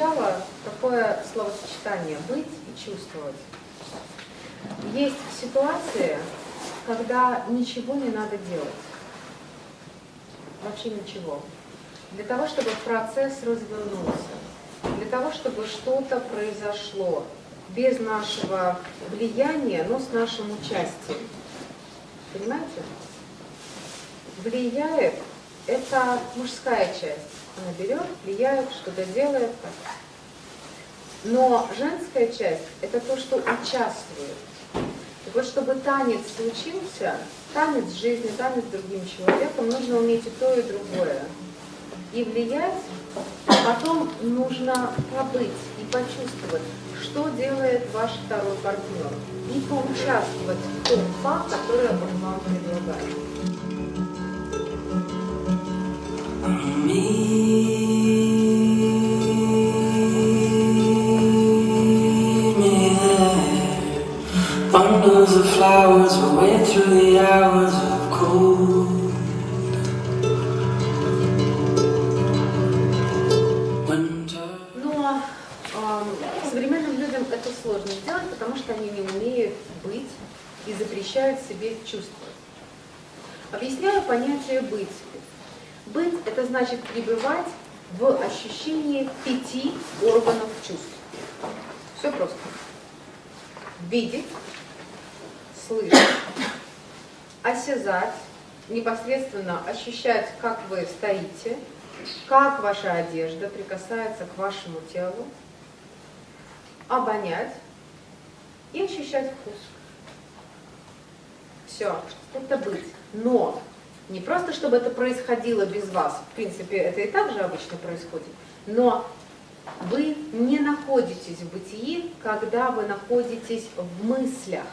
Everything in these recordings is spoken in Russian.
сначала такое словосочетание «быть» и «чувствовать». Есть ситуации, когда ничего не надо делать. Вообще ничего. Для того, чтобы процесс развернулся, для того, чтобы что-то произошло без нашего влияния, но с нашим участием. Понимаете? Влияет – это мужская часть. Она берет, влияет, что-то делает. Но женская часть – это то, что участвует. Так вот, чтобы танец случился, танец жизни, танец с другим человеком, нужно уметь и то, и другое. И влиять, а потом нужно побыть и почувствовать, что делает ваш второй партнер. И поучаствовать в том факт, который он вам предлагает. Bundles of flowers away through the hours of cold. Но э, современным людям это сложно сделать, потому что они не умеют быть и запрещают себе чувствовать. Объясняю понятие «быть». Быть – это значит пребывать в ощущении пяти органов чувств. Все просто. Видеть, слышать, осязать, непосредственно ощущать, как вы стоите, как ваша одежда прикасается к вашему телу, обонять и ощущать вкус. Все, это быть. Но не просто, чтобы это происходило без вас, в принципе, это и так же обычно происходит, но вы не находитесь в бытии, когда вы находитесь в мыслях.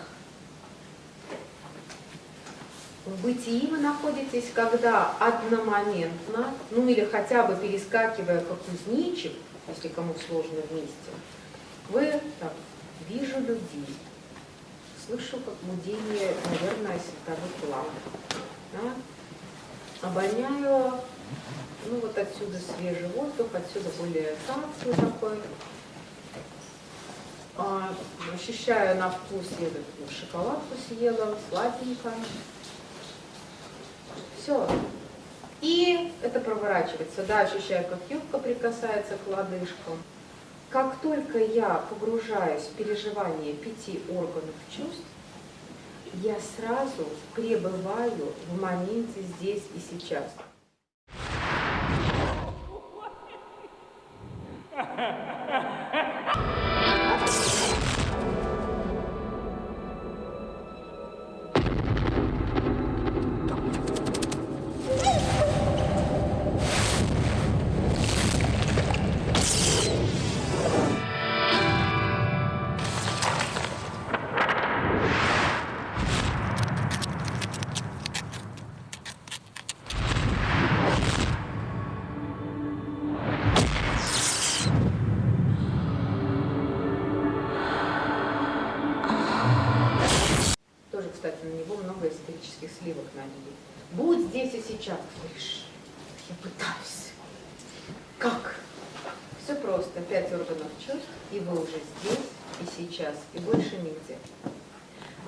В бытии вы находитесь, когда одномоментно, ну или хотя бы перескакивая как кузнечик, если кому сложно вместе, вы так, вижу людей, слышу как мудение, наверное, световых ламп. Да? Обоняю, ну вот отсюда свежий воздух, отсюда более санкцию такой. А, ощущаю на вкус, я ну, шоколадку съела, сладенько. Все. И это проворачивается. Да, ощущаю, как юбка прикасается к лодыжкам. Как только я погружаюсь в переживание пяти органов чувств, я сразу пребываю в моменте здесь и сейчас. кстати, на него много эзотерических сливок налили. Будь здесь и сейчас. Говоришь, я пытаюсь. Как? Все просто. Пять органов чувств, и вы уже здесь и сейчас, и больше нигде.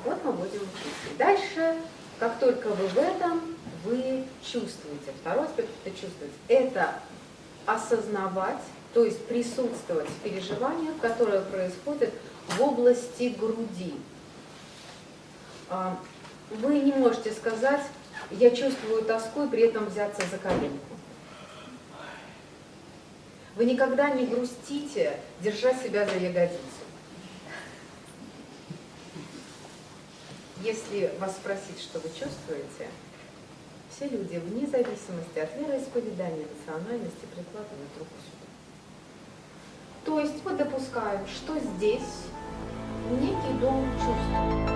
Вот мы будем учиться. дальше, как только вы в этом, вы чувствуете. Второй аспект – это чувствовать. Это осознавать, то есть присутствовать в переживаниях, которые происходят в области груди. А, вы не можете сказать, я чувствую тоску и при этом взяться за коленку. Вы никогда не грустите, держа себя за ягодицу. Если вас спросить, что вы чувствуете, все люди, вне зависимости от вероисповедания, национальности, прикладывают руку сюда. То есть мы допускаем, что здесь некий дом чувств.